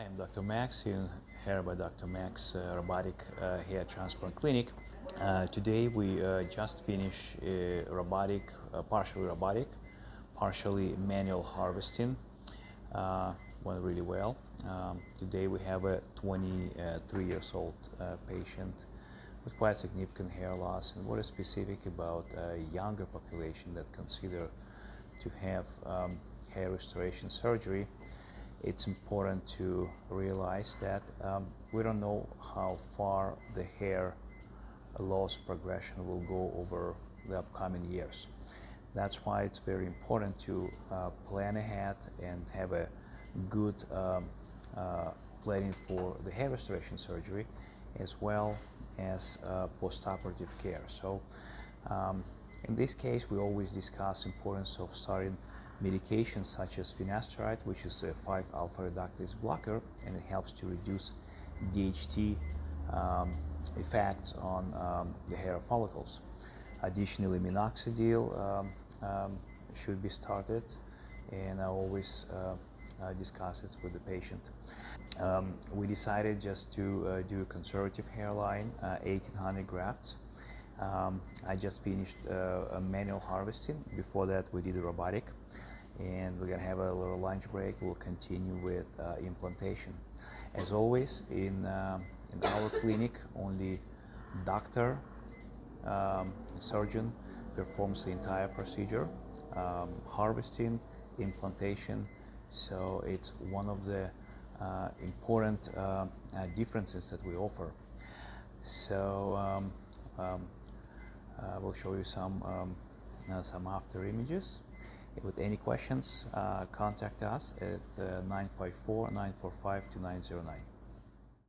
Hi, I'm Dr. Max here by Dr. Max uh, Robotic uh, Hair Transplant Clinic. Uh, today we uh, just finished robotic, uh, partially robotic, partially manual harvesting. Uh, went really well. Um, today we have a 23 years old patient with quite significant hair loss and what is specific about a younger population that consider to have um, hair restoration surgery it's important to realize that um, we don't know how far the hair loss progression will go over the upcoming years. That's why it's very important to uh, plan ahead and have a good um, uh, planning for the hair restoration surgery as well as uh, postoperative care. So um, in this case, we always discuss importance of starting medications such as finasteride, which is a 5-alpha reductase blocker, and it helps to reduce DHT um, effects on um, the hair follicles. Additionally, minoxidil um, um should be started, and I always uh, uh, discuss it with the patient. Um, we decided just to uh, do a conservative hairline, 1800 uh, grafts. Um, I just finished uh, a manual harvesting. Before that, we did robotic and we're gonna have a little lunch break. We'll continue with uh, implantation. As always, in, uh, in our clinic, only doctor, um, surgeon performs the entire procedure, um, harvesting, implantation. So it's one of the uh, important uh, uh, differences that we offer. So um, um we'll show you some um, some after images. With any questions, uh, contact us at uh, 954 945 2909.